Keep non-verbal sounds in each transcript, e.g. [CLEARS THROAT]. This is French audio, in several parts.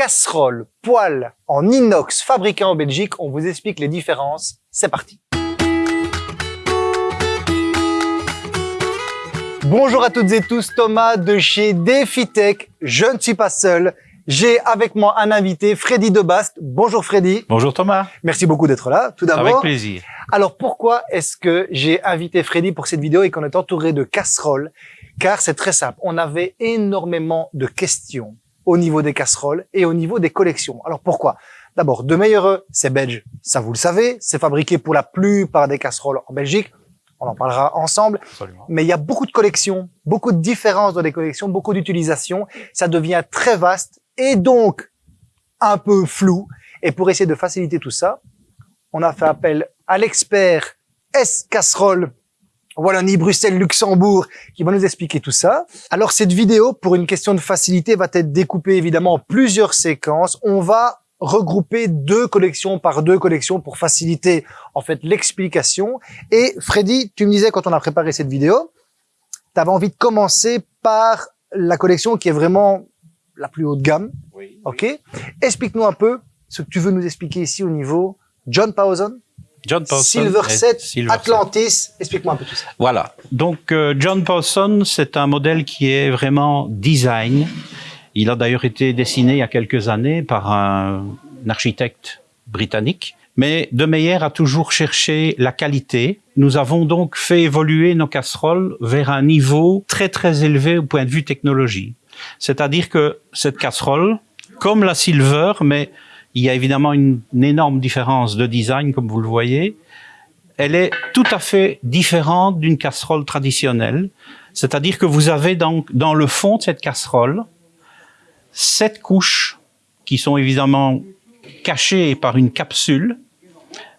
casserole, poêle en inox fabriqué en Belgique. On vous explique les différences. C'est parti. Bonjour à toutes et tous, Thomas de chez DefiTech. Je ne suis pas seul. J'ai avec moi un invité, Freddy Debast. Bonjour Freddy. Bonjour Thomas. Merci beaucoup d'être là, tout d'abord. Avec plaisir. Alors pourquoi est-ce que j'ai invité Freddy pour cette vidéo et qu'on est entouré de casseroles? Car c'est très simple, on avait énormément de questions au niveau des casseroles et au niveau des collections. Alors pourquoi? D'abord, De Meilleureux, c'est belge, ça vous le savez, c'est fabriqué pour la plupart des casseroles en Belgique on en parlera ensemble. Absolument. Mais il y a beaucoup de collections, beaucoup de différences dans les collections, beaucoup d'utilisations. Ça devient très vaste et donc un peu flou. Et pour essayer de faciliter tout ça, on a fait appel à l'expert S Casserole Wallonie, Bruxelles, Luxembourg, qui va nous expliquer tout ça. Alors cette vidéo, pour une question de facilité, va être découpée évidemment en plusieurs séquences. On va regrouper deux collections par deux collections pour faciliter en fait l'explication. Et Freddy, tu me disais quand on a préparé cette vidéo, tu avais envie de commencer par la collection qui est vraiment la plus haute gamme. Oui. Ok. Explique-nous un peu ce que tu veux nous expliquer ici au niveau John Pawson, John Pawson Silver et 7, Silver Atlantis. Explique-moi un peu tout ça. Voilà. Donc euh, John Pawson, c'est un modèle qui est vraiment design. Il a d'ailleurs été dessiné il y a quelques années par un, un architecte britannique. Mais De Meyer a toujours cherché la qualité. Nous avons donc fait évoluer nos casseroles vers un niveau très très élevé au point de vue technologie. C'est-à-dire que cette casserole, comme la Silver, mais il y a évidemment une, énorme différence de design, comme vous le voyez, elle est tout à fait différente d'une casserole traditionnelle. C'est-à-dire que vous avez dans le fond de cette casserole sept couches qui sont évidemment cachées par une capsule.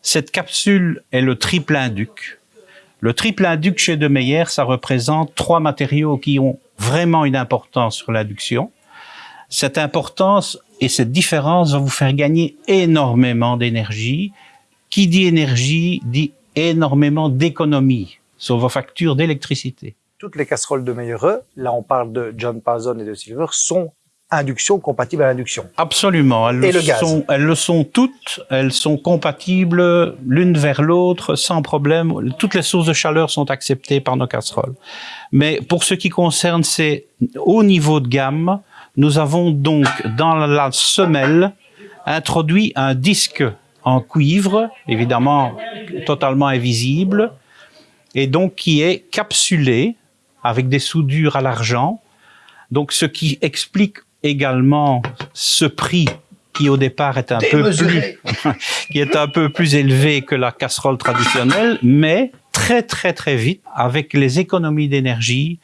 Cette capsule est le triple induc. Le triple induc chez De Meyer, ça représente trois matériaux qui ont vraiment une importance sur l'induction. Cette importance et cette différence va vous faire gagner énormément d'énergie. Qui dit énergie dit énormément d'économie sur vos factures d'électricité. Toutes les casseroles de Meilleureux, là on parle de John Pawson et de Silver, sont induction compatibles à l'induction. Absolument. Elles Et le, le gaz. sont, elles le sont toutes. Elles sont compatibles l'une vers l'autre sans problème. Toutes les sources de chaleur sont acceptées par nos casseroles. Mais pour ce qui concerne ces hauts niveaux de gamme, nous avons donc dans la semelle introduit un disque en cuivre, évidemment totalement invisible, et donc qui est capsulé avec des soudures à l'argent. Donc ce qui explique également ce prix qui au départ est un peu plus [LAUGHS] qui est un peu plus élevé que la casserole traditionnelle, mais très très très vite avec les économies d'énergie,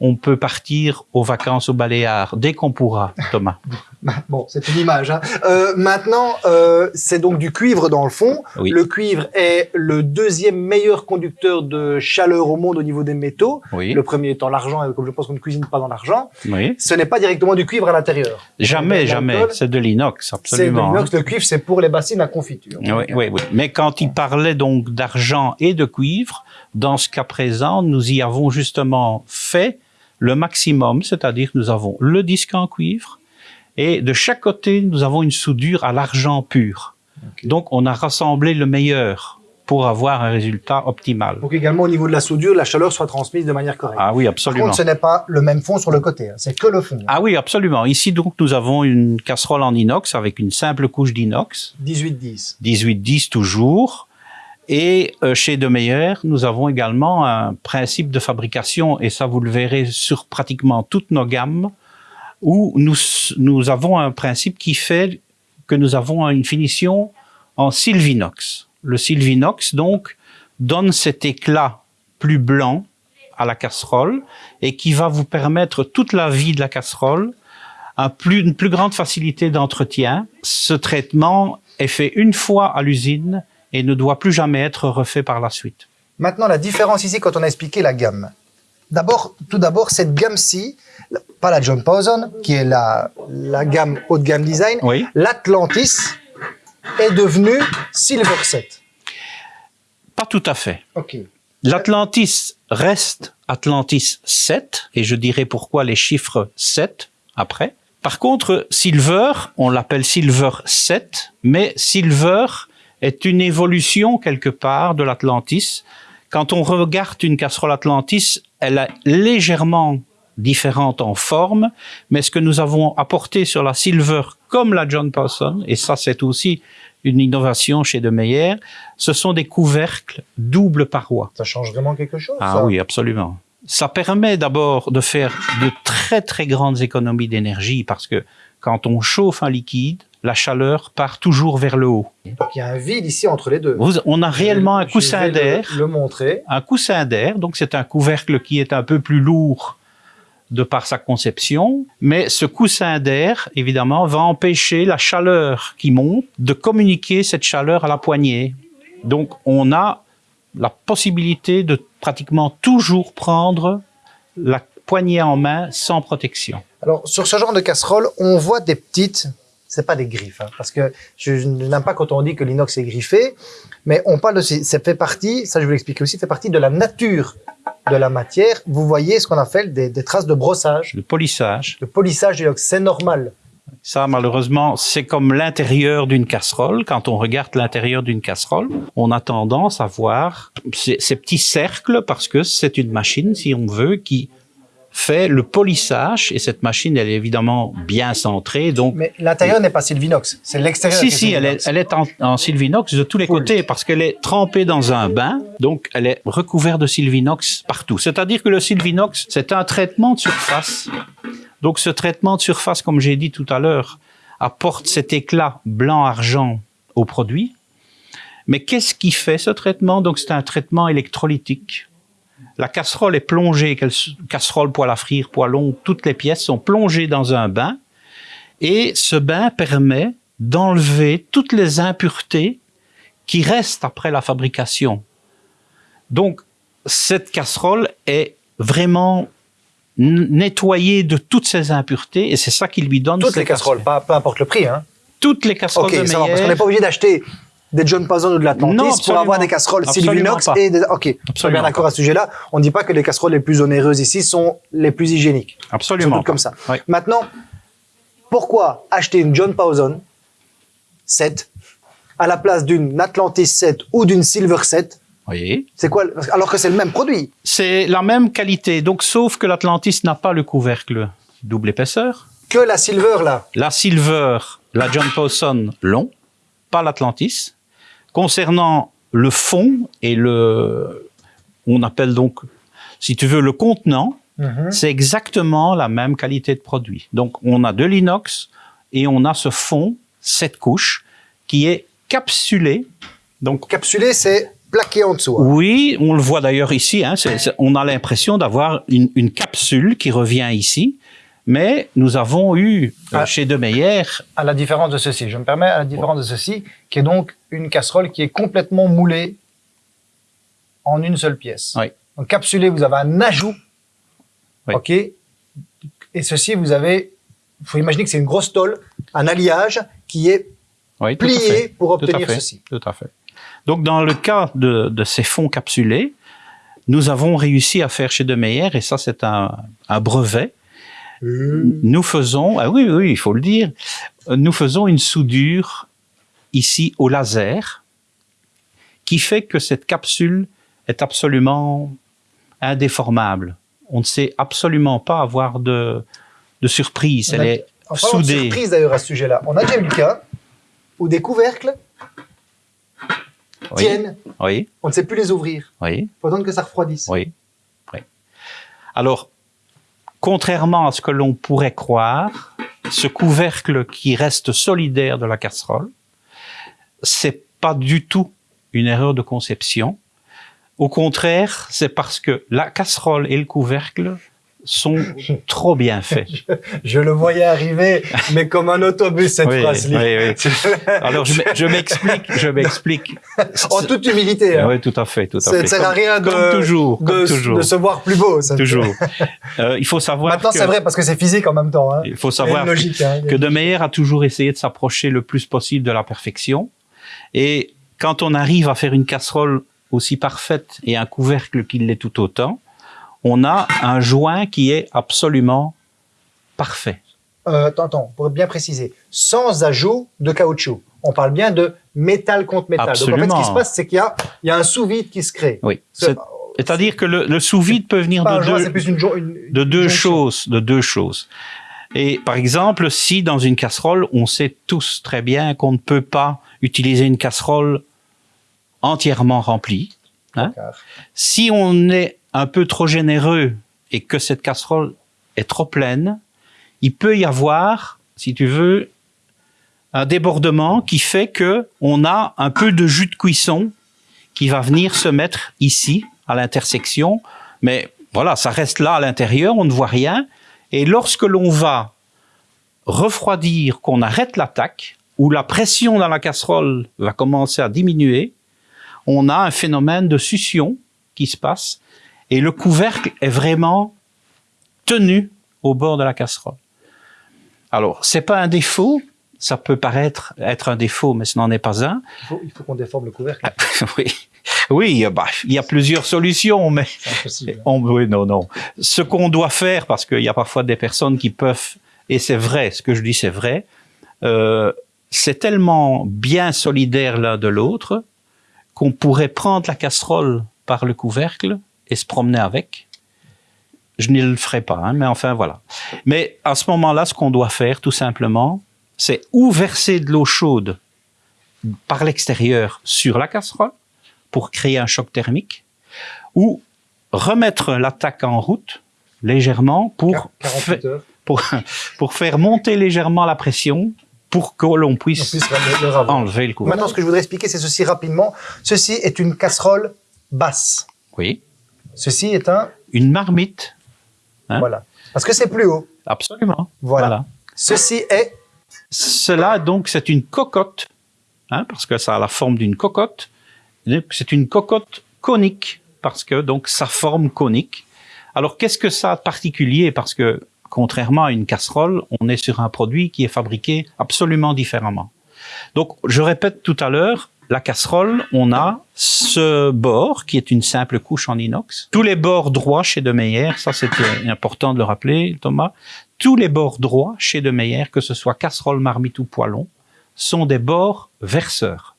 on peut partir aux vacances au Baléares dès qu'on pourra, Thomas. [LAUGHS] Bon, c'est une image. Hein. Euh, maintenant, euh, c'est donc du cuivre dans le fond. Oui. Le cuivre est le deuxième meilleur conducteur de chaleur au monde au niveau des métaux. Oui, Le premier étant l'argent, et comme je pense qu'on ne cuisine pas dans l'argent, oui. ce n'est pas directement du cuivre à l'intérieur. Jamais, jamais. C'est de l'inox, C'est de absolument. l'inox. Le cuivre, c'est pour les bassines à confiture. Oui, oui, oui. Mais quand il parlait donc d'argent et de cuivre, dans ce cas présent, nous y avons justement fait le maximum, c'est-à-dire que nous avons le disque en cuivre et de chaque côté, nous avons une soudure à l'argent pur. Donc, on a rassemblé le meilleur pour avoir un résultat optimal. Pour qu'également au niveau de la soudure, la chaleur soit transmise de manière correcte. Ah oui, Par absolument. contre, ce n'est pas le même fond sur le côté, hein. c'est que le fond. Ah oui, absolument. Ici, donc, nous avons une casserole en inox avec une simple couche d'inox. 18-10. 18-10 toujours. Et euh, chez De Meyer, nous avons également un principe de fabrication, et ça vous le verrez sur pratiquement toutes nos gammes, où nous, nous avons un principe qui fait que nous avons une finition en sylvinox. Le sylvinox, donc, donne cet éclat plus blanc à la casserole et qui va vous permettre toute la vie de la casserole une plus grande facilité d'entretien. Ce traitement est fait une fois à l'usine et ne doit plus jamais être refait par la suite. Maintenant, la différence ici, quand on a expliqué la gamme. D'abord, tout d'abord, cette gamme-ci, pas la John Pawson, qui est la, la gamme haut de gamme design, Oui. l'Atlantis est devenue Silver 7. Pas tout à fait. Ok. L'Atlantis reste Atlantis 7, et je dirai pourquoi les chiffres 7 après. Par contre, Silver, on l'appelle Silver 7, mais Silver est une évolution quelque part de l'Atlantis. Quand on regarde une casserole Atlantis, elle est légèrement différente en forme, mais ce que nous avons apporté sur la Silver comme la John Paulson, et ça c'est aussi une innovation chez De Meyer, ce sont des couvercles double paroi. Ça change vraiment quelque chose Ah ça oui, absolument. Ça permet d'abord de faire de très très grandes économies d'énergie parce que quand on chauffe un liquide, la chaleur part toujours vers le haut. Donc il y a un vide ici entre les deux. Vous- on a réellement un Je coussin vais d'air, Le, le montrer. un coussin d'air, donc c'est un couvercle qui est un peu plus lourd de par sa conception, mais ce coussin d'air, évidemment, va empêcher la chaleur qui monte de communiquer cette chaleur à la poignée. Donc on a la possibilité de pratiquement toujours prendre la poignée en main sans protection. Alors sur ce genre de casserole, on voit des petites, c'est pas des griffes, hein, parce que je, je n'aime pas quand on dit que l'inox est griffé, mais on parle de, ça fait partie, ça je vais l'expliquer aussi, fait partie de la nature de la matière. Vous voyez ce qu'on appelle des, des traces de brossage, Le polissage, de polissage de l'inox, c'est normal. Ça, malheureusement, c'est comme l'intérieur d'une casserole. Quand on regarde l'intérieur d'une casserole, on a tendance à voir ces, ces petits cercles parce que c'est une machine, si on veut, qui fait le polissage. Et cette machine, elle est évidemment bien centrée. Donc, Mais l'intérieur n'est pas Sylvinox, c'est l'extérieur. si, si, elle est, Sylvinox. elle est en, en sylvinox de tous les Cool. côtés parce qu'elle est trempée dans un bain. Donc, elle est recouverte de sylvinox partout. C'est-à-dire que le sylvinox, c'est un traitement de surface. Donc, ce traitement de surface, comme j'ai dit tout à l'heure, apporte cet éclat blanc-argent au produit. Mais qu'est-ce qui fait ce traitement? Donc, c'est un traitement électrolytique. La casserole est plongée, quelle- casserole, poêle à frire, poêlon, toutes les pièces sont plongées dans un bain. Et ce bain permet d'enlever toutes les impuretés qui restent après la fabrication. Donc, cette casserole est vraiment nettoyée de toutes ces impuretés et c'est ça qui lui donne Toutes les casseroles, pas, peu importe le prix. Hein. Toutes les casseroles Ok, de parce qu'on n'est pas obligé d'acheter des John Pazon ou de l'Atlantis pour avoir des casseroles pas. et des... Ok, Absolument bien d'accord à ce sujet-là. On ne dit pas que les casseroles les plus onéreuses ici sont les plus hygiéniques. Absolument. Surtout comme ça. Oui. Maintenant, pourquoi acheter une John Pawson 7 à la place d'une Atlantis 7 ou d'une Silver 7 Oui. C'est quoi Alors que c'est le même produit? C'est la même qualité, donc sauf que l'Atlantis n'a pas le couvercle double épaisseur. Que la Silver là. La Silver, la John Pawson long, pas l'Atlantis. Concernant le fond et le, on appelle donc, si tu veux, le contenant, Mhm. c'est exactement la même qualité de produit. Donc, on a de l'inox et on a ce fond, cette couche, qui est capsulé. Donc, Capsulé, c'est plaqué en dessous. hein. oui, on le voit d'ailleurs ici. Hein, on a l'impression d'avoir une, une capsule qui revient ici. Mais nous avons eu euh, Ah. chez De Meyer À la différence de ceci, je me permets, à la différence de ceci, qui est donc une casserole qui est complètement moulée en une seule pièce. Oui. Donc capsulé, vous avez un ajout. Oui. OK. Et ceci, vous avez, il faut imaginer que c'est une grosse tôle, un alliage qui est oui, plié pour obtenir ceci. Tout à fait. Donc, dans le cas de, de ces fonds capsulés, nous avons réussi à faire chez De Meyer, et ça, c'est un, un brevet. Nous faisons, ah oui, oui, il faut le dire, nous faisons une soudure ici au laser qui fait que cette capsule est absolument indéformable. On ne sait absolument pas avoir de, de surprise. On Elle a- est soudée. surprise d'ailleurs à ce sujet-là, on a déjà eu le cas où des couvercles Oui, tiennent, oui, on ne sait plus les ouvrir. oui. Il faut attendre que ça refroidisse. Oui, oui. Alors, contrairement à ce que l'on pourrait croire, ce couvercle qui reste solidaire de la casserole, c'est pas du tout une erreur de conception. Au contraire, c'est parce que la casserole et le couvercle sont trop bien faits. [LAUGHS] Je le voyais arriver, mais comme un autobus cette Oui, phrase. oui, oui. [LAUGHS] Alors, je m'e- je m'explique, je m'explique. en toute humilité. hein. Oui, tout à fait, tout à Ça fait. ne sert à rien de, comme toujours, comme de, toujours. de se voir plus beau. ça. Toujours. Euh, il faut savoir Maintenant, que, c'est vrai parce que c'est physique en même temps. Hein. il faut savoir logique. hein. Que De Meyer a toujours essayé de s'approcher le plus possible de la perfection. Et quand on arrive à faire une casserole aussi parfaite et un couvercle qui l'est tout autant, on a un joint qui est absolument parfait. euh, attends, attends, pour bien préciser, sans ajout de caoutchouc. On parle bien de métal contre métal. Donc en fait, ce Absolument. qui se passe, c'est qu'il y y a un sous-vide qui se crée. Oui. C'est- C'est- C'est-à-dire que le, le sous-vide peut venir de joint, deux, une, une- de choses, de deux choses. Et par exemple, si dans une casserole, on sait tous très bien qu'on ne peut pas utiliser une casserole entièrement remplie. hein. Si on est un peu trop généreux et que cette casserole est trop pleine, il peut y avoir, si tu veux, un débordement qui fait que on a un peu de jus de cuisson qui va venir se mettre ici à l'intersection, mais voilà, ça reste là à l'intérieur, on ne voit rien. Et lorsque l'on va refroidir, qu'on arrête l'attaque, où la pression dans la casserole va commencer à diminuer, on a un phénomène de succion qui se passe et le couvercle est vraiment tenu au bord de la casserole. Alors, c'est pas un défaut, ça peut paraître être un défaut, mais ce n'en est pas un. Il faut, qu'on déforme le couvercle. [LAUGHS] oui, oui, bah, il y a plusieurs solutions, mais [LAUGHS] on, oui, non, non. Ce qu'on doit faire, parce qu'il y a parfois des personnes qui peuvent, et c'est vrai, ce que je dis, c'est vrai, euh, c'est tellement bien solidaire l'un de l'autre qu'on pourrait prendre la casserole par le couvercle et se promener avec. Je ne le ferai pas, hein, mais enfin voilà. Mais à ce moment-là, ce qu'on doit faire, tout simplement, c'est ou verser de l'eau chaude par l'extérieur sur la casserole pour créer un choc thermique, ou remettre l'attaque en route légèrement pour, Quar- fa- 48 heures. pour, pour faire monter légèrement la pression pour que l'on On puisse enlever le couvercle. Maintenant, ce que je voudrais expliquer, c'est ceci rapidement. Ceci est une casserole basse. Oui. Ceci est un, Une marmite. Hein? Voilà. Parce que c'est plus haut. Absolument. Voilà. Ceci est, Cela, donc, c'est une cocotte, hein, parce que ça a la forme d'une cocotte. C'est une cocotte conique, parce que donc sa forme conique. Alors, qu'est-ce que ça a de particulier? Parce que, contrairement à une casserole, on est sur un produit qui est fabriqué absolument différemment. Donc, je répète tout à l'heure, la casserole, on a ce bord qui est une simple couche en inox. Tous les bords droits chez De Meyer, ça c'était important de le rappeler, Thomas. Tous les bords droits chez De Meyer, que ce soit casserole, marmite ou poêlon, sont des bords verseurs.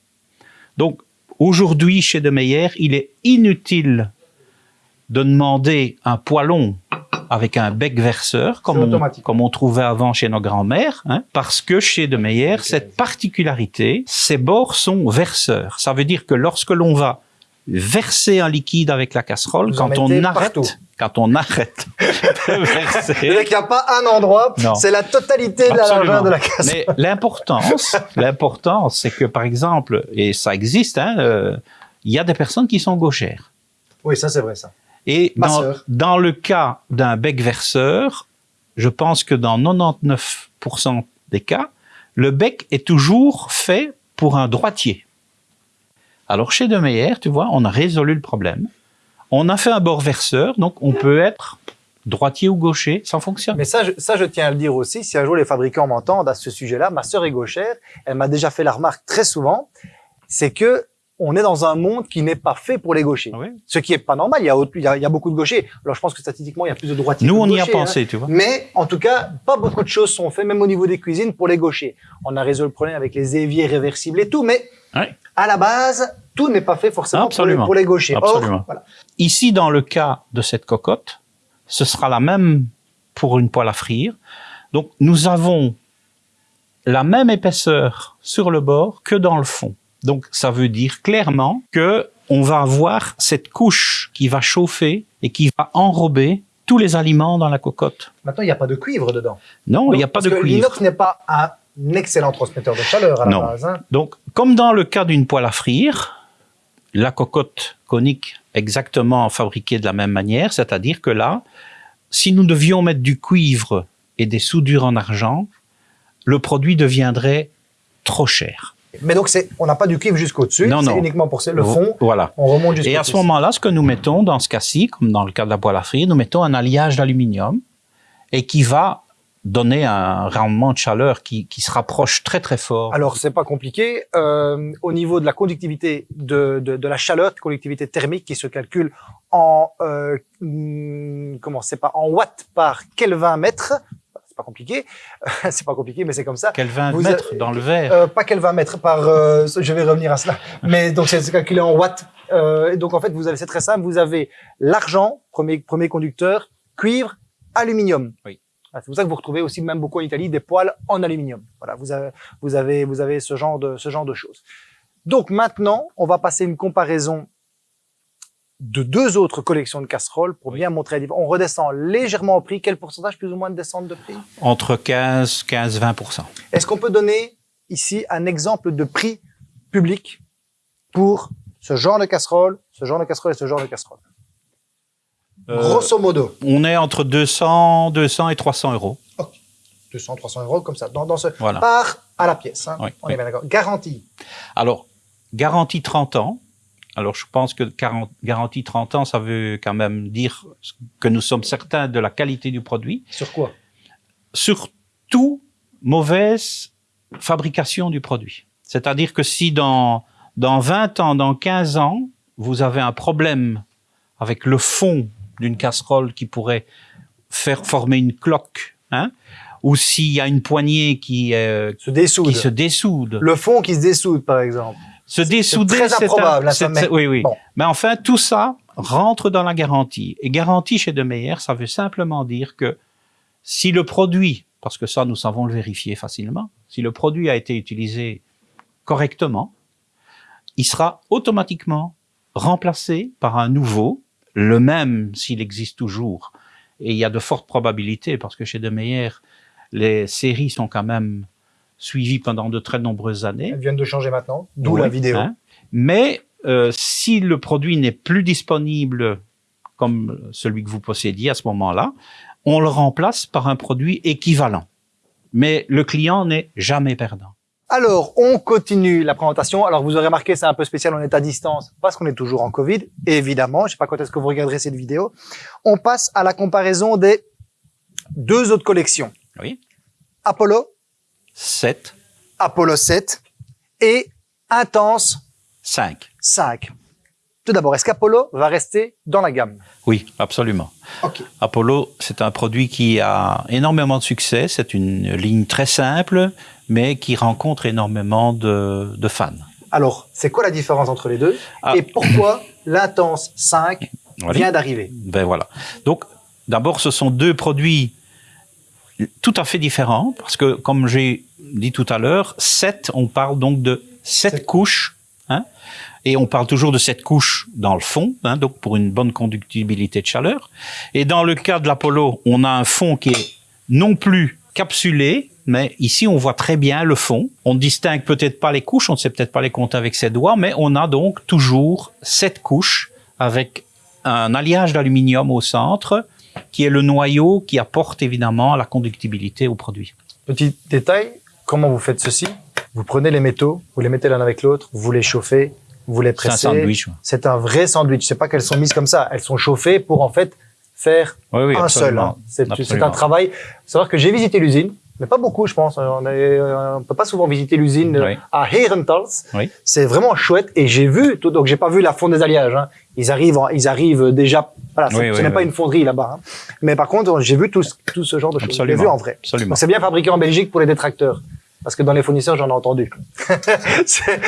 Donc, aujourd'hui, chez De Meyer, il est inutile de demander un poêlon avec un bec verseur, comme on, automatique. comme on trouvait avant chez nos grands-mères, hein, parce que chez De Meyer, cette particularité, ces bords sont verseurs. Ça veut dire que lorsque l'on va verser un liquide avec la casserole, Vous quand on arrête, partout. quand on arrête [LAUGHS] de verser, qu'il n'y a pas un endroit, c'est la totalité de la largeur de la casserole. Mais l'importance, [LAUGHS] l'importance, c'est que par exemple, et ça existe, hein, euh, il y a des personnes qui sont gauchères. Oui, ça c'est vrai ça. Et dans le cas d'un bec verseur, je pense que dans 99% des cas, le bec est toujours fait pour un droitier. Alors chez De Meyer, tu vois, on a résolu le problème. On a fait un bord verseur, donc on peut être droitier ou gaucher, ça fonctionne. Mais ça je, ça, je tiens à le dire aussi. Si un jour les fabricants m'entendent à ce sujet-là, ma sœur est gauchère. Elle m'a déjà fait la remarque très souvent. C'est que on est dans un monde qui n'est pas fait pour les gauchers. Oui. Ce qui est pas normal. Il y a, autre- il y a, il y a beaucoup de gauchers. Alors je pense que statistiquement, il y a plus de droitiers. Nous, que on de y a gauchers, hein. pensé, tu vois. Mais en tout cas, pas beaucoup de choses sont faites, même au niveau des cuisines, pour les gauchers. On a résolu le problème avec les éviers réversibles et tout, mais Ouais. à la base, tout n'est pas fait forcément pour les, Absolument. pour les gauchers. Or, Absolument. voilà. Ici, dans le cas de cette cocotte, ce sera la même pour une poêle à frire. Donc, nous avons la même épaisseur sur le bord que dans le fond. Donc, ça veut dire clairement que on va avoir cette couche qui va chauffer et qui va enrober tous les aliments dans la cocotte. Maintenant, il n'y a pas de cuivre dedans. Non, il n'y a pas parce de que cuivre. L'inox n'est pas un excellent transmetteur de chaleur à la Non. base. hein. Donc, comme dans le cas d'une poêle à frire, la cocotte conique exactement fabriquée de la même manière, c'est-à-dire que là, si nous devions mettre du cuivre et des soudures en argent, le produit deviendrait trop cher. Mais donc, on n'a pas du cuivre jusqu'au-dessus. C'est uniquement pour le fond. Voilà. On remonte jusqu'au Et à ce moment-là, ce que nous mettons dans ce cas-ci, comme dans le cas de la poêle à frire, nous mettons un alliage d'aluminium et qui va donner un rendement de chaleur qui, qui se rapproche très très fort. Alors, c'est pas compliqué. Euh, au niveau de la conductivité de, de, de la chaleur, conductivité thermique qui se calcule en euh, hmm, comment c'est pas en watts par Kelvin mètre. Pas compliqué. [LAUGHS] c'est pas compliqué, mais c'est comme ça. Qu'elle va Vous mettre avez- dans le verre. Euh, pas qu'elle va mettre par, euh, je vais revenir à cela. Mais donc c'est calculé en watts. Euh, donc en fait, vous avez, c'est très simple. Vous avez l'argent, premier premier conducteur, cuivre, aluminium. Oui. Ah, C'est pour ça que vous retrouvez aussi même beaucoup en Italie des poêles en aluminium. Voilà, vous avez vous avez vous avez ce genre de ce genre de choses. Donc maintenant, on va passer une comparaison de deux autres collections de casseroles pour bien montrer la différence. On redescend légèrement au prix. Quel pourcentage plus ou moins de descente de prix? Entre 15, 15, 20% est-ce qu'on peut donner ici un exemple de prix public pour ce genre de casserole, ce genre de casserole et ce genre de casserole? Euh, Grosso modo, On est entre 200, 200 et 300 euros. 200, 300 euros comme ça, dans, dans ce Voilà. par à la pièce. hein. Oui, On oui. est bien d'accord. Garantie. Alors, garantie 30 ans. Alors, je pense que 40 garantie 30 ans, ça veut quand même dire que nous sommes certains de la qualité du produit. Sur quoi? Surtout, mauvaise fabrication du produit. C'est-à-dire que si dans, dans 20 ans, dans 15 ans, vous avez un problème avec le fond d'une casserole qui pourrait faire former une cloque, hein, ou s'il y a une poignée qui, euh, Se dessoude. qui se dessoude, Le fond qui se dessoude, par exemple. Se dessouder, très c'est un- improbable, hein, c'est- oui, oui. bon. Mais enfin, tout ça rentre dans la garantie. Et garantie chez De Meyer, ça veut simplement dire que si le produit, parce que ça, nous savons le vérifier facilement, si le produit a été utilisé correctement, il sera automatiquement remplacé par un nouveau, le même s'il existe toujours. Et il y a de fortes probabilités, parce que chez De Meyer, les séries sont quand même suivies pendant de très nombreuses années. Elles viennent de changer maintenant, d'où Oui, la vidéo. hein. Mais euh, si le produit n'est plus disponible comme celui que vous possédiez à ce moment-là, on le remplace par un produit équivalent. Mais le client n'est jamais perdant. Alors, on continue la présentation. Alors, vous aurez remarqué, c'est un peu spécial, on est à distance parce qu'on est toujours en Covid, évidemment. Je sais pas quand est-ce que vous regarderez cette vidéo. On passe à la comparaison des deux autres collections. Oui. Apollo, 7, Apollo 7 et Intense 5. 5. Tout d'abord, est-ce qu'Apollo va rester dans la gamme? Oui, absolument. Ok. Apollo, c'est un produit qui a énormément de succès. C'est une ligne très simple, mais qui rencontre énormément de, de fans. Alors, c'est quoi la différence entre les deux? Ah. Et pourquoi [COUGHS] l'Intense 5 Voilà. vient d'arriver? Ben voilà. Donc, d'abord, ce sont deux produits tout à fait différents, parce que, comme j'ai dit tout à l'heure, sept, on parle donc de sept Sept. couches, hein, et on parle toujours de sept couches dans le fond, hein, donc pour une bonne conductibilité de chaleur. Et dans le cas de l'Apollo, on a un fond qui est non plus capsulé, mais ici on voit très bien le fond. On ne distingue peut-être pas les couches, on ne sait peut-être pas les compter avec ses doigts, mais on a donc toujours sept couches avec un alliage d'aluminium au centre, qui est le noyau qui apporte évidemment la conductibilité au produit. Petit détail, comment vous faites ceci? Vous prenez les métaux, vous les mettez l'un avec l'autre, vous les chauffez, vous les C'est un pressez. sandwich. C'est un vrai sandwich. C'est pas qu'elles sont mises comme ça. Elles sont chauffées pour en fait faire Oui, oui, un seul. absolument. hein. C'est un travail. Savoir que j'ai visité l'usine, mais pas beaucoup, je pense. On ne peut pas souvent visiter l'usine euh, Oui. à Herentals. Oui. C'est vraiment chouette. Et j'ai vu, tout, donc j'ai pas vu la fonte des alliages. Hein. Ils arrivent, en- ils arrivent déjà. Voilà, c'est- Oui, ce n'est pas une fonderie là-bas. hein. Mais par contre, j'ai vu tout, ce- tout ce genre de choses. J'ai vu en vrai. C'est bien fabriqué en Belgique pour les détracteurs. Parce que dans les fournisseurs, j'en ai entendu. [LAUGHS]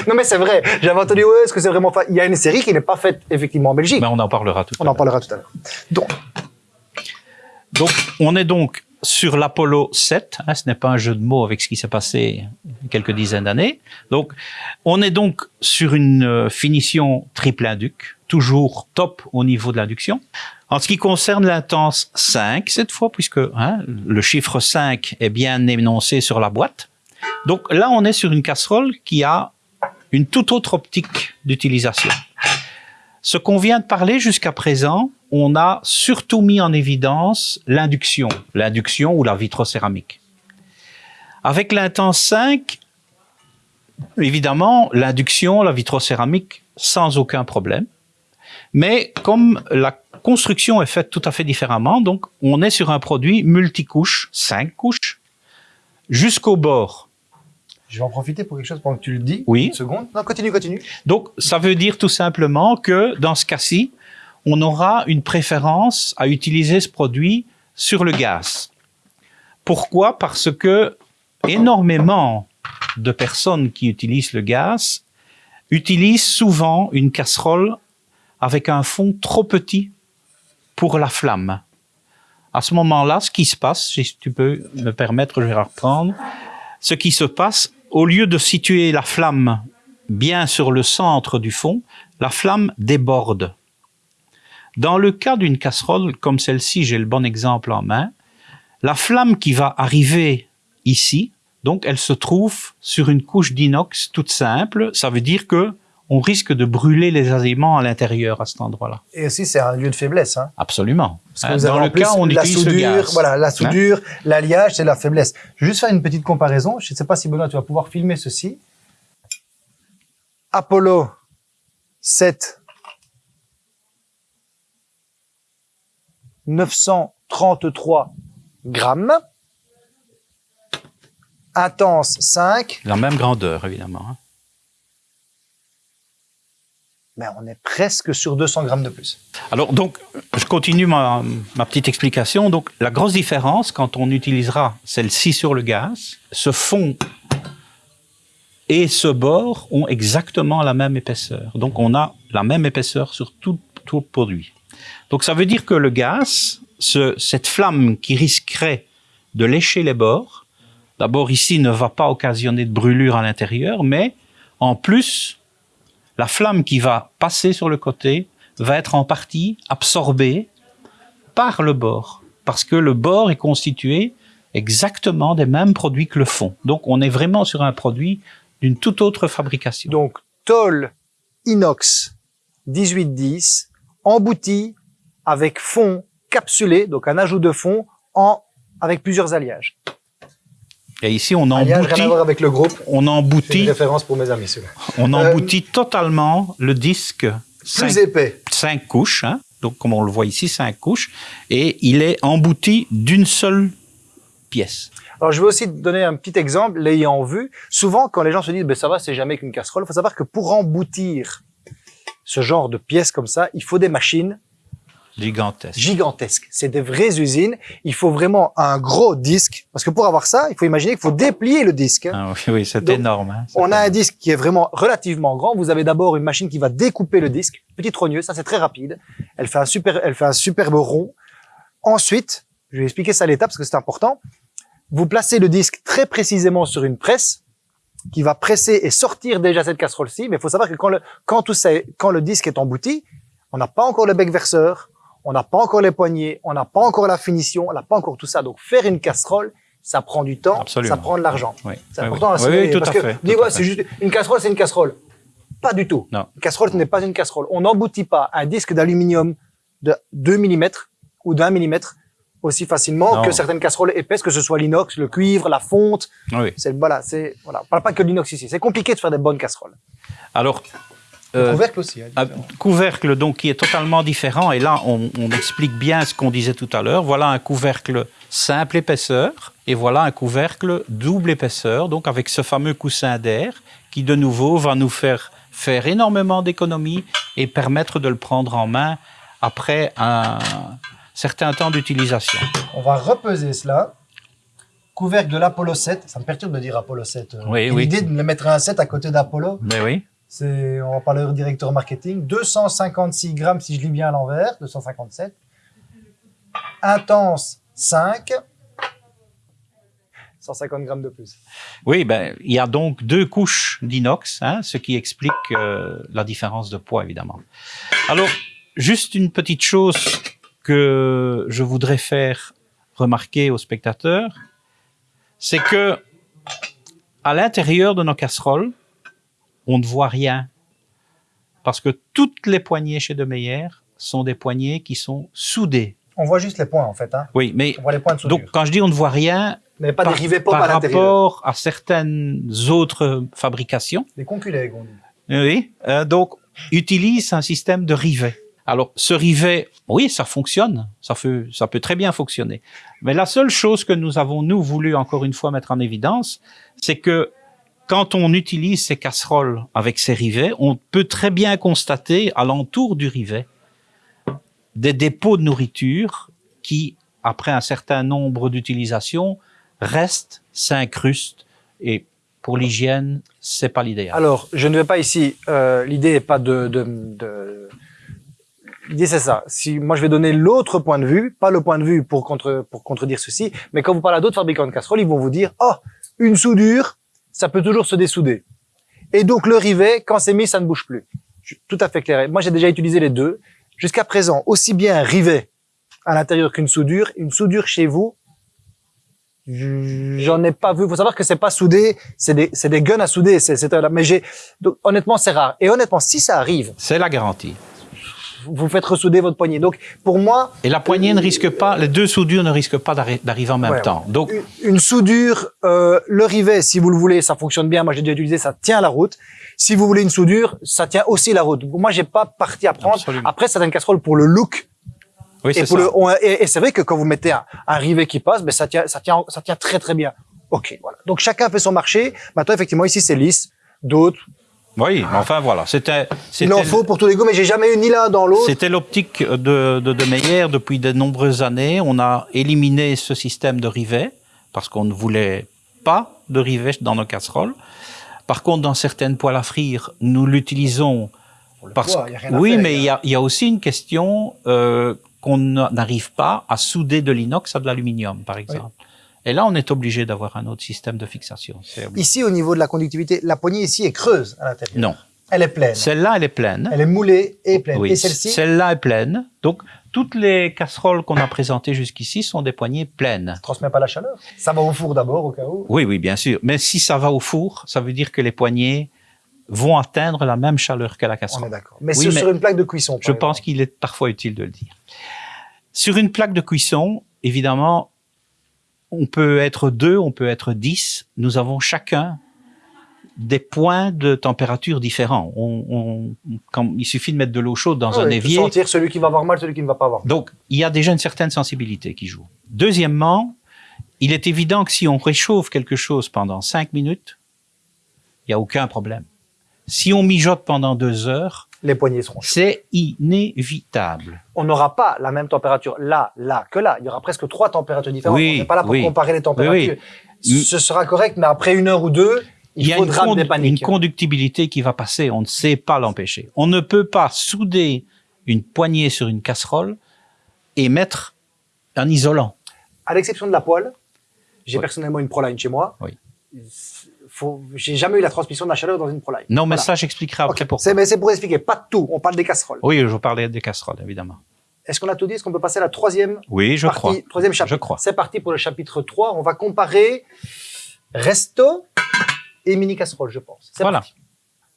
Non mais c'est vrai. J'avais entendu, ouais, est-ce que c'est vraiment fa- Il y a une série qui n'est pas faite effectivement en Belgique. Mais on en parlera tout On à en l'heure. parlera tout à l'heure. Donc, Donc, on est donc sur l'Apollo 7. hein, ce n'est pas un jeu de mots avec ce qui s'est passé quelques dizaines d'années. Donc, on est donc sur une euh, finition triple induc, toujours top au niveau de l'induction. En ce qui concerne l'intense 5, cette fois, puisque hein, le chiffre 5 est bien énoncé sur la boîte. Donc là, on est sur une casserole qui a une toute autre optique d'utilisation. Ce qu'on vient de parler jusqu'à présent, on a surtout mis en évidence l'induction, l'induction ou la vitrocéramique. Avec l'Intense 5, évidemment, l'induction, la vitrocéramique, sans aucun problème. Mais comme la construction est faite tout à fait différemment, donc on est sur un produit multicouche, 5 couches, jusqu'au bord. je vais en profiter pour quelque chose pendant que tu le dis. Oui. Une seconde. Non, continue, continue. Donc, ça veut dire tout simplement que dans ce cas-ci, on aura une préférence à utiliser ce produit sur le gaz. Pourquoi? Parce que énormément de personnes qui utilisent le gaz utilisent souvent une casserole avec un fond trop petit pour la flamme. À ce moment-là, ce qui se passe, si tu peux me permettre, je vais reprendre, ce qui se passe, au lieu de situer la flamme bien sur le centre du fond, la flamme déborde. Dans le cas d'une casserole comme celle-ci, j'ai le bon exemple en main, la flamme qui va arriver ici, donc elle se trouve sur une couche d'inox toute simple, ça veut dire que on risque de brûler les aliments à l'intérieur à cet endroit-là. Et aussi, c'est un lieu de faiblesse. Hein. Absolument. Parce que vous Dans le cas, on la utilise soudure, le gaz. Voilà, la hein. soudure, l'alliage, c'est la faiblesse. Je vais juste faire une petite comparaison. Je ne sais pas si Benoît, tu vas pouvoir filmer ceci. Apollo 7 933 grammes. Intense 5. La même grandeur, évidemment. Hein. Mais on est presque sur 200 grammes de plus. Alors, donc, je continue ma, ma petite explication. Donc, la grosse différence, quand on utilisera celle-ci sur le gaz, ce fond et ce bord ont exactement la même épaisseur. Donc, on a la même épaisseur sur tout, tout le produit. Donc ça veut dire que le gaz, ce, cette flamme qui risquerait de lécher les bords, d'abord ici ne va pas occasionner de brûlure à l'intérieur, mais en plus, la flamme qui va passer sur le côté va être en partie absorbée par le bord, parce que le bord est constitué exactement des mêmes produits que le fond. Donc on est vraiment sur un produit d'une toute autre fabrication. Donc tôle inox 1810 embouti avec fond capsulé, donc un ajout de fond en, avec plusieurs alliages. Et ici, on emboutit. rien à voir avec le groupe. On emboutit. Une référence pour mes amis, On euh, emboutit totalement le disque. Plus épais. Cinq couches, hein. donc comme on le voit ici, cinq couches, et il est embouti d'une seule pièce. Alors, je vais aussi donner un petit exemple, l'ayant vu. Souvent, quand les gens se disent, ben, ça va, c'est jamais qu'une casserole, il faut savoir que pour emboutir ce genre de pièces comme ça, il faut des machines Gigantesque. Gigantesques. C'est des vraies usines. Il faut vraiment un gros disque. Parce que pour avoir ça, il faut imaginer qu'il faut déplier le disque. Ah oui, oui c'est énorme. Hein, on a un disque qui est vraiment relativement grand. Vous avez d'abord une machine qui va découper le disque. Petite rogneuse, ça c'est très rapide. Elle fait un super, elle fait un superbe rond. Ensuite, je vais expliquer ça à l'étape parce que c'est important. Vous placez le disque très précisément sur une presse qui va presser et sortir déjà cette casserole-ci. Mais il faut savoir que quand le, quand tout ça, quand le disque est embouti, on n'a pas encore le bec verseur, on n'a pas encore les poignées, on n'a pas encore la finition, on n'a pas encore tout ça. Donc faire une casserole, ça prend du temps, ça prend de l'argent. Oui. C'est important oui, oui, tout parce à que fait, dis, ouais, c'est juste une casserole, c'est une casserole. Pas du tout. Non. Une casserole, ce n'est pas une casserole. On n'emboutit pas un disque d'aluminium de 2 mm ou d'un mm aussi facilement que certaines casseroles épaisses, que ce soit l'inox, le cuivre, la fonte. Oui. C'est voilà, c'est voilà. On parle pas que de l'inox ici. C'est compliqué de faire des bonnes casseroles. Alors, euh, couvercle aussi. Hein, couvercle donc qui est totalement différent. Et là, on, on explique bien ce qu'on disait tout à l'heure. Voilà un couvercle simple épaisseur et voilà un couvercle double épaisseur, donc avec ce fameux coussin d'air qui de nouveau va nous faire faire énormément d'économies et permettre de le prendre en main après un certain temps d'utilisation. On va repeser cela. Couvercle de l'Apollo 7. Ça me perturbe de dire Apollo 7. Oui, oui. L'idée de me mettre un 7 à côté d'Apollo. Mais oui c'est, on va parler au directeur marketing, 256 grammes si je lis bien à l'envers, 257. Intense 5, 150 grammes de plus. Oui, ben, il y a donc deux couches d'inox, hein, ce qui explique euh, la différence de poids, évidemment. Alors, juste une petite chose que je voudrais faire remarquer aux spectateurs, c'est que à l'intérieur de nos casseroles, on ne voit rien. Parce que toutes les poignées chez De Meyer sont des poignées qui sont soudées. On voit juste les points, en fait. Hein. Oui, mais on voit les points de donc quand je dis on ne voit rien, mais pas par, des par rapport à certaines autres fabrications. Des conculègues, on dit. Oui, euh, donc utilise un système de rivet. Alors, ce rivet, oui, ça fonctionne, ça, fait, ça peut très bien fonctionner. Mais la seule chose que nous avons, nous, voulu encore une fois mettre en évidence, c'est que quand on utilise ces casseroles avec ces rivets, on peut très bien constater alentour du rivet des dépôts de nourriture qui, après un certain nombre d'utilisations, reste, s'incruste et pour l'hygiène, c'est pas l'idéal. Alors, je ne vais pas ici. Euh, L'idée n'est pas de. de, de... L'idée c'est ça. Si moi je vais donner l'autre point de vue, pas le point de vue pour contre pour contredire ceci, mais quand vous parlez à d'autres fabricants de casseroles, ils vont vous dire oh une soudure, ça peut toujours se dessouder. Et donc le rivet, quand c'est mis, ça ne bouge plus. Je suis tout à fait clair. Moi j'ai déjà utilisé les deux. Jusqu'à présent, aussi bien un rivet à l'intérieur qu'une soudure, une soudure chez vous, J'en ai pas vu. Faut savoir que c'est pas soudé, c'est des, c'est des guns à souder. C'est, mais j'ai, honnêtement, c'est rare. Et honnêtement, si ça arrive, c'est la garantie. Vous faites ressouder votre poignée. Donc, pour moi. Et la poignée ne risque pas, les deux soudures ne risquent pas d'arriver en même temps. Donc, une, soudure, euh, le rivet, si vous le voulez, ça fonctionne bien. Moi, j'ai déjà utilisé, ça tient la route. Si vous voulez une soudure, ça tient aussi la route. moi, j'ai pas parti à prendre. Absolument. Après, une casserole pour le look oui, et, et, c'est vrai que quand vous mettez un, un rivet qui passe, ben ça tient, ça tient, ça tient très très bien. Ok, voilà. Donc chacun fait son marché. Maintenant, effectivement, ici c'est lisse. D'autres. Oui, mais enfin voilà, c'était. Il en faut pour tous les goûts, mais j'ai jamais eu ni l'un dans l'autre. C'était l'optique de, de, de Meyer depuis de nombreuses années. On a éliminé ce système de rivet parce qu'on ne voulait pas de rivet dans nos casseroles. Par contre, dans certaines poêles à frire, nous l'utilisons parce que oui, mais il y a, y a, aussi une question euh, qu'on n'arrive pas à souder de l'inox à de l'aluminium, par exemple. Et là, on est obligé d'avoir un autre système de fixation. Ici, au niveau de la conductivité, la poignée ici est creuse à l'intérieur. Non. Elle est pleine. Celle-là, elle est pleine. Elle est moulée et pleine. Oui. Et celle-ci Celle-là est pleine. Donc, toutes les casseroles qu'on a présentées jusqu'ici sont des poignées pleines. Ça ne transmet pas la chaleur Ça va au four d'abord, au cas où Oui, oui, bien sûr. Mais si ça va au four, ça veut dire que les poignées vont atteindre la même chaleur que la casserole. On est d'accord. Mais, sur une plaque de cuisson. je pense qu'il est parfois utile de le dire. Sur une plaque de cuisson, évidemment, on peut être deux, on peut être dix. Nous avons chacun des points de température différents. On, quand, il suffit de mettre de l'eau chaude dans ah un évier. sentir celui qui va avoir mal, celui qui ne va pas avoir mal. Donc, il y a déjà une certaine sensibilité qui joue. Deuxièmement, il est évident que si on réchauffe quelque chose pendant cinq minutes, il n'y a aucun problème. Si on mijote pendant deux heures, les poignées seront C'est inévitable. On n'aura pas la même température là, là que là. Il y aura presque trois températures différentes. on n'est pas là pour comparer les températures. Ce sera correct, mais après une heure ou deux, il, y faudra a une, une conductibilité qui va passer. On ne sait pas l'empêcher. On ne peut pas souder une poignée sur une casserole et mettre un isolant. À l'exception de la poêle, j'ai personnellement une Proline chez moi. Oui j'ai jamais eu la transmission de la chaleur dans une Proline. Non, mais ça, j'expliquerai après pourquoi. C'est pour expliquer, pas tout. On parle des casseroles. Oui, je parlais des casseroles, évidemment. Est-ce qu'on a tout dit? Est-ce qu'on peut passer à la troisième Oui, je crois. Troisième chapitre? Je crois. C'est parti pour le chapitre 3. On va comparer resto et mini casserole, je pense. Voilà. Parti.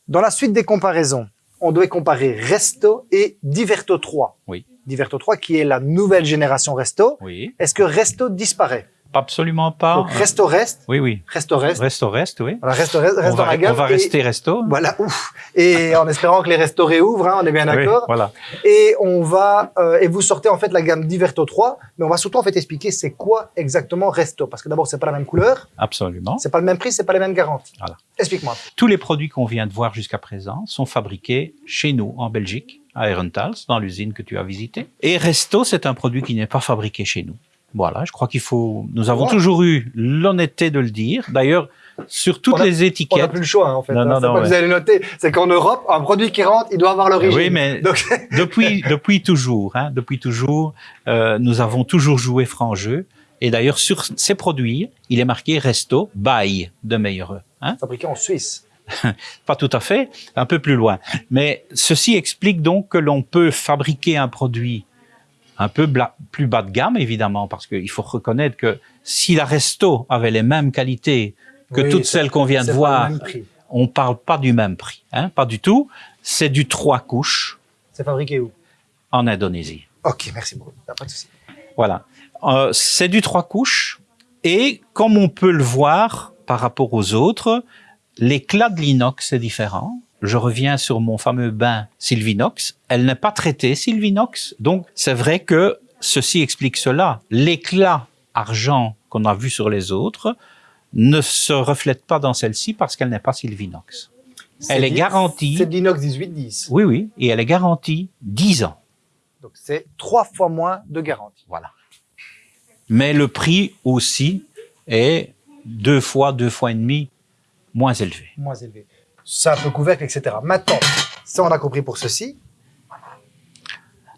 Dans la suite des comparaisons, on devait comparer resto et Diverto 3. Oui. Diverto 3 qui est la nouvelle génération resto. Oui. Est-ce que resto disparaît? Absolument pas. Donc, resto reste. Oui, oui. Resto reste. Resto reste, oui. Voilà, resto reste, reste on dans va. On va rester resto. Voilà, ouf. Et en espérant que les restos réouvrent, hein, on est bien d'accord. Oui, voilà. Et on va, euh, et vous sortez en fait la gamme Diverto 3, mais on va surtout en fait expliquer c'est quoi exactement resto. Parce que d'abord, c'est pas la même couleur. Absolument. C'est pas le même prix, c'est pas les mêmes garanties. Voilà. Explique-moi. Tous les produits qu'on vient de voir jusqu'à présent sont fabriqués chez nous, en Belgique, à Herentals, dans l'usine que tu as visitée. Et Resto, c'est un produit qui n'est pas fabriqué chez nous. Voilà, je crois qu'il faut. Nous avons toujours eu l'honnêteté de le dire. D'ailleurs, sur toutes les étiquettes. On n'a plus le choix, hein, en fait. Non, hein, non, non, pas Vous allez noter, c'est qu'en Europe, un produit qui rentre, il doit avoir l'origine. Oui, mais [LAUGHS] depuis [LAUGHS] depuis toujours, hein, depuis toujours, euh, nous avons toujours joué franc jeu. Et d'ailleurs, sur ces produits, il est marqué Resto by de Meilleureux. Hein. Fabriqué en Suisse. [LAUGHS] pas tout à fait, un peu plus loin. Mais ceci explique donc que l'on peut fabriquer un produit un peu plus bas de gamme, évidemment, parce qu'il faut reconnaître que si la resto avait les mêmes qualités que toutes celles qu'on vient de voir, on parle pas du même prix, hein, pas du tout. C'est du trois couches. C'est fabriqué où? En Indonésie. Ok, merci beaucoup. Pas de souci. Voilà, euh, c'est du trois couches et comme on peut le voir par rapport aux autres, l'éclat de l'inox est différent je reviens sur mon fameux bain Sylvinox. Elle n'est pas traitée Sylvinox. Donc, c'est vrai que ceci explique cela. L'éclat argent qu'on a vu sur les autres ne se reflète pas dans celle-ci parce qu'elle n'est pas Sylvinox. Elle est garantie. C'est l'inox 1810. Oui, oui. Et elle est garantie 10 ans. Donc, c'est trois fois moins de garantie. Voilà. Mais le prix aussi est deux fois, deux fois et demi moins élevé. Moins élevé. Simple couvercle, etc. Maintenant, ça on a compris pour ceci.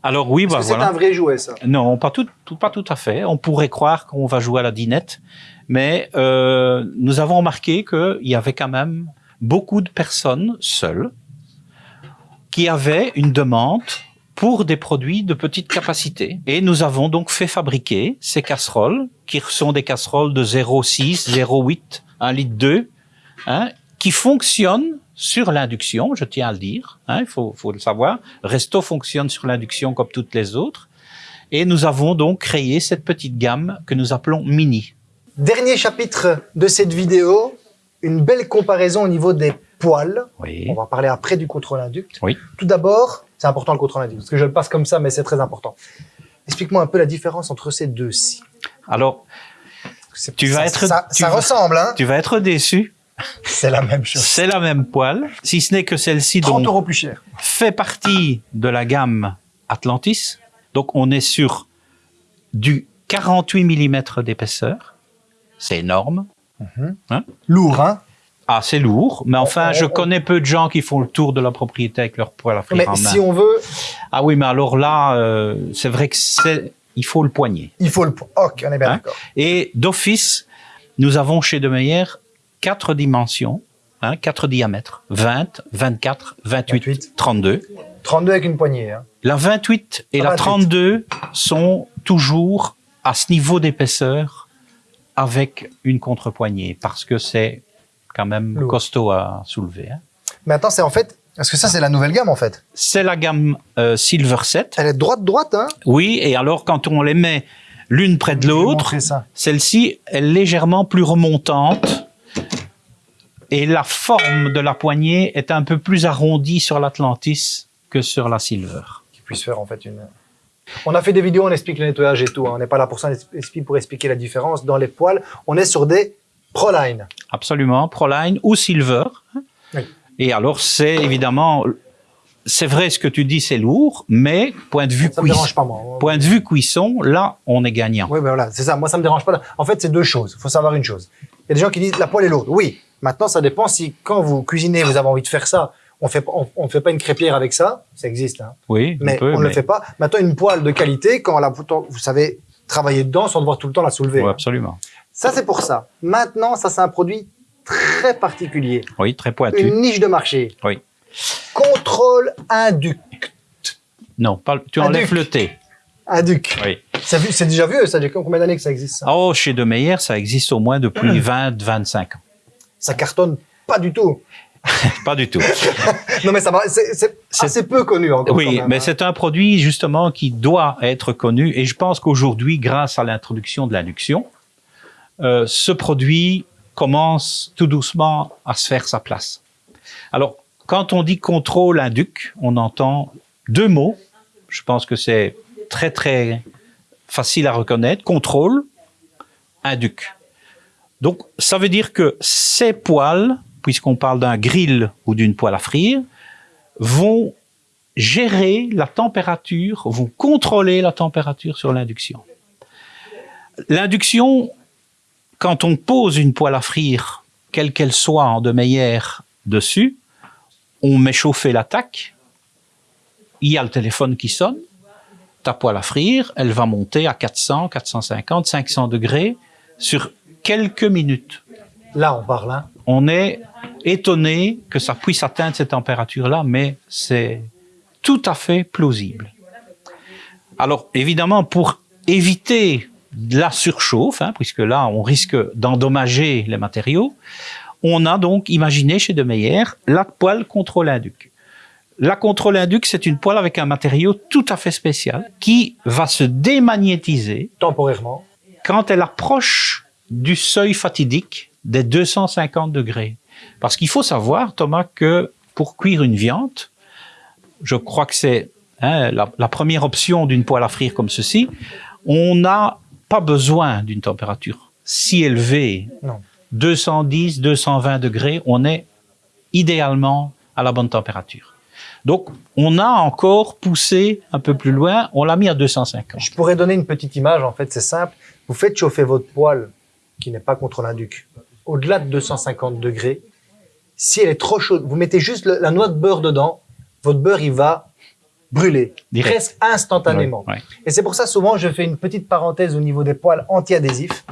Alors oui, bah, C'est un vrai jouet, ça? Non, pas tout, tout, pas tout à fait. On pourrait croire qu'on va jouer à la dinette, mais euh, nous avons remarqué qu'il y avait quand même beaucoup de personnes seules qui avaient une demande pour des produits de petite capacité. Et nous avons donc fait fabriquer ces casseroles, qui sont des casseroles de 0,6, 0,8, 1 litre 2, hein, qui fonctionnent sur l'induction, je tiens à le dire, hein, il faut, faut le savoir. Resto fonctionne sur l'induction comme toutes les autres. Et nous avons donc créé cette petite gamme que nous appelons Mini. Dernier chapitre de cette vidéo, une belle comparaison au niveau des poils. Oui. On va parler après du contrôle induct. Oui. Tout d'abord, c'est important le contrôle induct, parce que je le passe comme ça, mais c'est très important. Explique-moi un peu la différence entre ces deux-ci. Alors, Tu vas ça- être- Ça, tu ça vas- ressemble, hein tu vas être déçu. [LAUGHS] C'est la même chose. C'est la même poêle, si ce n'est que celle-ci 30 donc, euros plus cher. fait partie de la gamme Atlantis. Donc on est sur du 48 mm d'épaisseur. C'est énorme. Lourd, hein? Ah, c'est lourd, mais enfin, on- je on- connais peu de gens qui font le tour de la propriété avec leur poêle à frire Mais en main. si on veut, Ah oui, mais alors là, euh, c'est vrai que c'est, il faut le poignet. il faut le... Ok, on est bien Hein? d'accord. Et d'office, nous avons chez De Meyer quatre dimensions, hein, quatre diamètres, 20, 24, 28, 28. 32. 32 avec une poignée. Hein. La 28 et Ah, la 28. 32 sont toujours à ce niveau d'épaisseur avec une contrepoignée parce que c'est quand même Lourd. costaud à soulever. hein. Mais attends, c'est en fait... Parce que ça, c'est la nouvelle gamme, en fait. C'est la gamme euh, Silver 7. Elle est droite-droite, hein Oui, et alors quand on les met l'une près de l'autre. Celle-ci est légèrement plus remontante et la forme de la poignée est un peu plus arrondie sur l'Atlantis que sur la Silver. Qui puisse faire, en fait, une... On a fait des vidéos, on explique le nettoyage et tout. hein. On n'est pas là pour ça, on pour expliquer la différence. Dans les poils, on est sur des Proline. Absolument, Proline ou Silver. Oui. Et alors c'est évidemment, c'est vrai ce que tu dis, c'est lourd, mais point de vue Ça me cuisson, dérange pas, moi. point de vue cuisson, là on est gagnant. Oui, ben voilà, c'est ça. Moi, ça me dérange pas. En fait, c'est deux choses. Il faut savoir une chose. Il y a des gens qui disent la poêle est lourde. Oui. Maintenant, ça dépend si quand vous cuisinez, vous avez envie de faire ça. On fait, on, on fait pas une crêpière avec ça. Ça existe, hein. Oui, mais on, ne le fait pas. Maintenant, une poêle de qualité, quand la, vous savez travailler dedans sans devoir tout le temps la soulever. Oui, absolument. Ça, c'est pour ça. Maintenant, ça, c'est un produit très particulier. Oui, très pointu. Une niche de marché. Oui. Contrôle induc. Non, tu enlèves duc. le T. Induc. Oui. C'est déjà vieux, ça. Combien d'années que ça existe, ça? Oh, chez De Meyer, ça existe au moins depuis [CLEARS THROAT] 20, 25 ans. Ça cartonne pas du tout. [LAUGHS] Pas du tout. [LAUGHS] Non, mais ça va, c'est assez peu connu encore. Oui, mais hein. c'est un produit justement qui doit être connu et je pense qu'aujourd'hui, grâce à l'introduction de l'induction, euh, ce produit commence tout doucement à se faire sa place. Alors, quand on dit contrôle induc, on entend deux mots. Je pense que c'est très très facile à reconnaître. Contrôle, induc. Donc, ça veut dire que ces poêles, puisqu'on parle d'un grill ou d'une poêle à frire, vont gérer la température, vont contrôler la température sur l'induction. L'induction, quand on pose une poêle à frire, quelle qu'elle soit en de meilleur dessus, on met chauffer l'attaque, il y a le téléphone qui sonne, ta poêle à frire, elle va monter à 400, 450, 500 degrés sur quelques minutes. Là, on parle, hein. On est étonné que ça puisse atteindre cette température-là, mais c'est tout à fait plausible. Alors, évidemment, pour éviter de la surchauffe, hein, puisque là, on risque d'endommager les matériaux, on a donc imaginé chez De Meyer la poêle contrôle induc. La contrôle induc, c'est une poêle avec un matériau tout à fait spécial qui va se démagnétiser Temporairement. quand elle approche du seuil fatidique des 250 degrés. Parce qu'il faut savoir, Thomas, que pour cuire une viande, je crois que c'est hein, la, la première option d'une poêle à frire comme ceci, on n'a pas besoin d'une température si élevée. Non. 210, 220 degrés, on est idéalement à la bonne température. Donc, on a encore poussé un peu plus loin, on l'a mis à 250. Je pourrais donner une petite image, en fait, c'est simple. Vous faites chauffer votre poêle qui n'est pas contre l'induc, au-delà de 250 degrés, si elle est trop chaude, vous mettez juste le- la noix de beurre dedans, votre beurre, il va brûler, Direct. presque instantanément. Ouais. Et c'est pour ça, souvent, je fais une petite parenthèse au niveau des poils anti-adhésifs.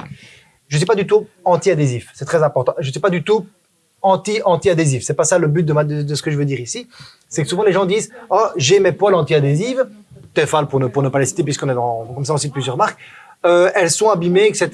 Je ne suis pas du tout anti-adhésif, c'est très important. Je ne suis pas du tout anti-anti-adhésif. C'est pas ça le but de, ma- de, de ce que je veux dire ici. C'est que souvent les gens disent « Oh, j'ai mes poils anti-adhésives. » Tefal, pour ne, pour ne pas les citer, puisqu'on est dans, comme ça on cite plusieurs marques. Euh, elles sont abîmées, etc.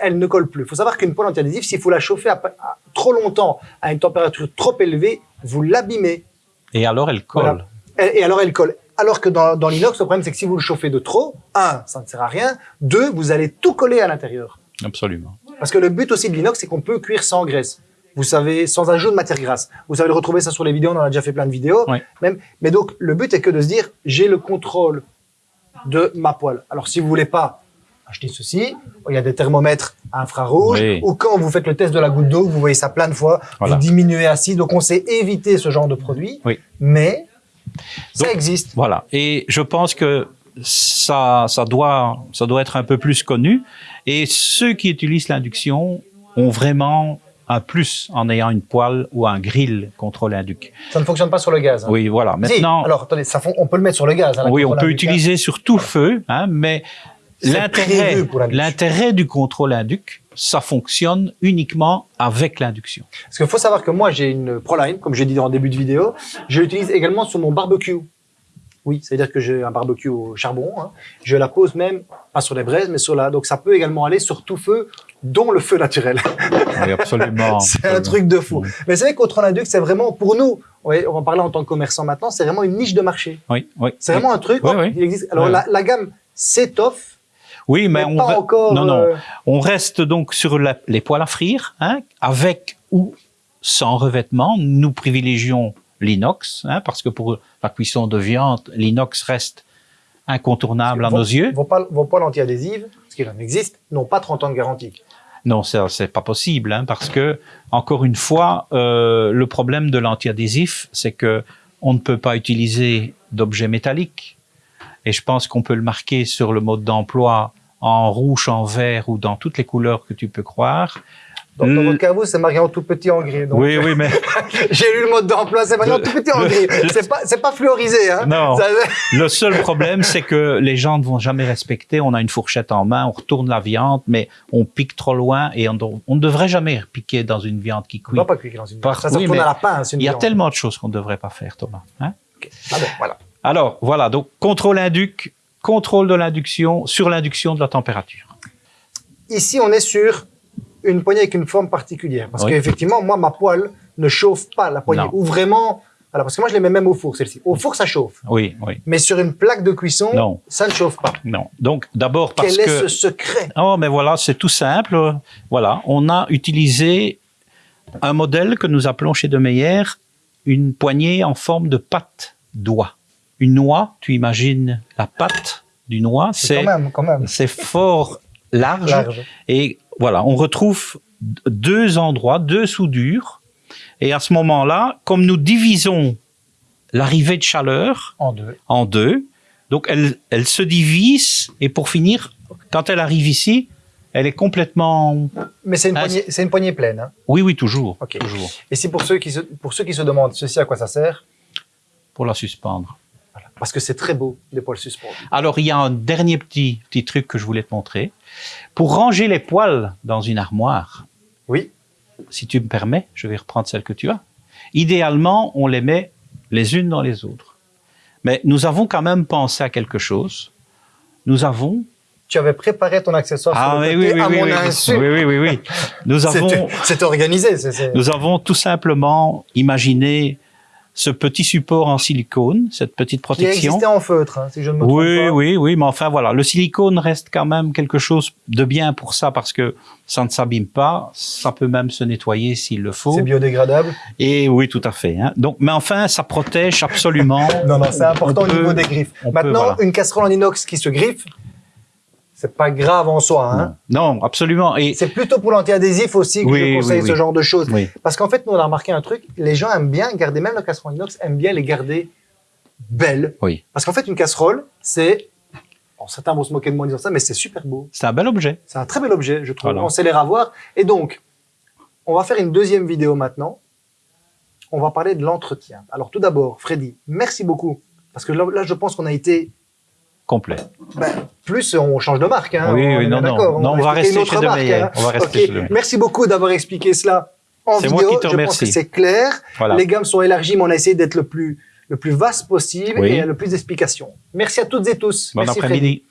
Elles, ne collent plus. Il faut savoir qu'une poêle anti-adhésif, s'il faut la chauffer à- à- trop longtemps, à une température trop élevée, vous l'abîmez. Et alors, elle colle. Voilà. Et, et alors, elle colle. Alors que dans, dans l'inox, le problème, c'est que si vous le chauffez de trop, un, ça ne sert à rien. Deux, vous allez tout coller à l'intérieur. Absolument. Parce que le but aussi de l'inox, c'est qu'on peut cuire sans graisse. Vous savez, sans ajout de matière grasse. Vous savez le retrouver ça sur les vidéos, on en a déjà fait plein de vidéos. Ouais. Même. Mais donc, le but est que de se dire, j'ai le contrôle de ma poêle. Alors, si vous voulez pas acheter ceci, il y a des thermomètres infrarouges, Oui. ou quand vous faites le test de la goutte d'eau, vous voyez ça plein de fois, Voilà. vous diminuez 6, donc on sait éviter ce genre de produit. Oui. Mais, ça Donc, existe. Voilà. Et je pense que ça, ça doit, ça doit être un peu plus connu. Et ceux qui utilisent l'induction ont vraiment un plus en ayant une poêle ou un grill contre l'induc. Ça ne fonctionne pas sur le gaz. hein. Oui, voilà. Si, Maintenant, alors attendez, ça fon- on peut le mettre sur le gaz. hein, oui, on peut utiliser sur tout feu, hein, mais l'intérêt, du contrôle induc, ça fonctionne uniquement avec l'induction. Parce qu'il faut savoir que moi, j'ai une Proline, comme j'ai dit en début de vidéo. Je l'utilise également sur mon barbecue. Oui, c'est-à-dire que j'ai un barbecue au charbon. hein. Je la pose même, pas sur les braises, mais sur la... Donc ça peut également aller sur tout feu, dont le feu naturel. Oui, absolument. [LAUGHS] c'est un truc de fou. Mais c'est vrai qu'au induc, c'est vraiment, pour nous, ouais, on va parler en tant que commerçant maintenant, c'est vraiment une niche de marché. Oui, oui. C'est vraiment un truc, Oui, oh, oui. il existe. Alors la, la gamme s'étoffe, Oui, mais, mais, on, pas re- encore... non, non. euh, on reste donc sur la- les poêles à frire, hein, avec ou sans revêtement. Nous privilégions l'inox, hein, parce que pour la cuisson de viande, l'inox reste incontournable à vos- nos yeux. Vos, poils- vos poils anti-adhésives, parce qu'il en existe, n'ont pas 30 ans de garantie. Non, ça c'est pas possible, hein, parce que encore une fois, euh, le problème de l'antiadhésif, c'est que on ne peut pas utiliser d'objets métalliques. Et je pense qu'on peut le marquer sur le mode d'emploi en rouge, en vert ou dans toutes les couleurs que tu peux croire. Donc, dans votre cas, vous, c'est marqué en tout petit en gris. Donc, oui, oui, mais [LAUGHS] J'ai lu le mode d'emploi, c'est marqué en tout petit en le- gris. [LAUGHS] C'est pas, pas fluorisé, hein. Non. Ça- le seul problème, c'est que les gens ne vont jamais respecter. On a une fourchette en main, on retourne la viande, mais on pique trop loin et on, on ne devrait jamais piquer dans une viande qui On cuit. va pas cuire dans une Par- Ça, ça oui, retourne à la pince, Il y a viande. tellement de choses qu'on ne devrait pas faire, Thomas. hein. Ah bon, voilà. Alors, voilà, donc contrôle induc, contrôle de l'induction sur l'induction de la température. Ici, on est sur une poignée avec une forme particulière. Parce Oui. qu'effectivement, moi, ma poêle ne chauffe pas la poignée. Non. Ou vraiment, voilà, parce que moi, je les mets même au four, celle-ci. Au four, ça chauffe. Oui, oui, Mais sur une plaque de cuisson, Non. ça ne chauffe pas. non. Donc, d'abord parce Quel est que... ce secret? Oh, mais voilà, c'est tout simple. Voilà, on a utilisé un modèle que nous appelons chez De Meyer une poignée en forme de patte d'oie. Une noix, tu imagines la patte du noix, c'est fort large, Large. et voilà, on retrouve deux endroits, deux soudures, et à ce moment-là, comme nous divisons l'arrivée de chaleur En deux. en deux. Donc elle, elle se divise et pour finir, quand elle arrive ici, elle est complètement. Mais c'est une, poignée- c'est une poignée pleine. hein. Oui, oui, toujours. Et c'est pour ceux qui se, pour ceux qui se demandent ceci à quoi ça sert, Pour la suspendre. Parce que c'est très beau des poils suspendus. Alors il y a un dernier petit petit truc que je voulais te montrer. Pour ranger les poils dans une armoire, Oui. si tu me permets, je vais reprendre celle que tu as. Idéalement, on les met les unes dans les autres. Mais nous avons quand même pensé à quelque chose. Nous avons Tu avais préparé ton accessoire ah sur le oui oui oui à oui mon oui. insu. oui oui oui oui. [LAUGHS] Nous avons C'est organisé. c'est- c'est- Nous avons tout simplement imaginé ce petit support en silicone, cette petite Qui protection. existait en feutre, hein, si je ne me trompe Oui, pas. oui, oui, mais enfin voilà, le silicone reste quand même quelque chose de bien pour ça parce que ça ne s'abîme pas, ça peut même se nettoyer s'il le faut. C'est biodégradable. Et oui, tout à fait. hein. Donc, mais enfin, ça protège absolument. [LAUGHS] Non, non, c'est important au niveau des griffes. peut, Maintenant, voilà. une casserole en inox qui se griffe, c'est pas grave en soi. Hein. Non, absolument. Et C'est plutôt pour l'anti-adhésif aussi que Oui, je conseille oui, ce genre de choses. Parce qu'en fait, nous, on a remarqué un truc, les gens aiment bien garder, même la casserole inox, aiment bien les garder belles. oui, Parce qu'en fait, une casserole, c'est, Bon, certains vont se moquer de moi en disant ça, mais c'est super beau. C'est un bel objet. C'est un très bel objet, je trouve. Voilà. On sait les ravoir. Et donc, on va faire une deuxième vidéo maintenant. On va parler de l'entretien. Alors tout d'abord, Freddy, merci beaucoup. Parce que là, là, je pense qu'on a été Complet. ben, plus, on change de marque. Hein, Oui, on oui, non, non. Non, on va rester chez marque, hein. On va rester Ok. chez. Merci beaucoup d'avoir expliqué cela en C'est vidéo. moi qui te je pense remercie. que c'est clair. Voilà. Les gammes sont élargies, mais on a essayé d'être le plus, le plus vaste possible Oui. et le plus d'explications. Merci à toutes et tous. Bon après-midi.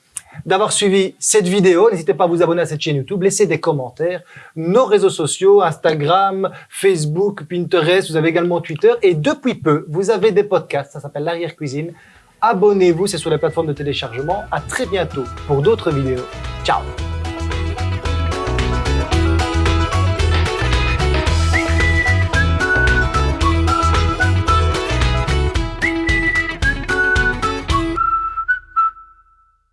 d'avoir suivi cette vidéo. N'hésitez pas à vous abonner à cette chaîne YouTube, laissez des commentaires. Nos réseaux sociaux, Instagram, Facebook, Pinterest, vous avez également Twitter. Et depuis peu, vous avez des podcasts, ça s'appelle l'arrière-cuisine. Abonnez-vous, c'est sur les plateformes de téléchargement. À très bientôt pour d'autres vidéos. Ciao